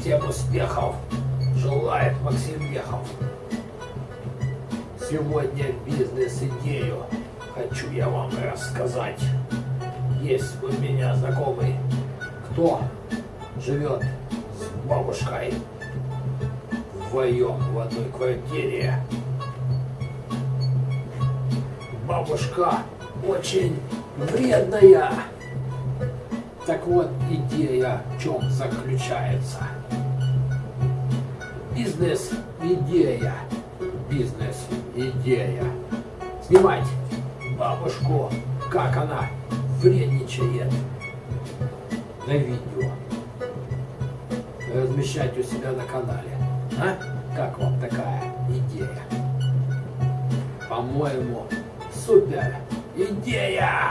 Всем успехов желает Максим Мехов. Сегодня бизнес-идею хочу я вам рассказать. Есть у меня знакомый, кто живет с бабушкой вдвоем в одной квартире. Бабушка очень вредная. Так вот, идея в чем заключается? Бизнес-идея. Бизнес-идея. Снимать бабушку, как она вредничает на видео. Размещать у себя на канале. А? Как вам такая идея? По-моему, супер идея!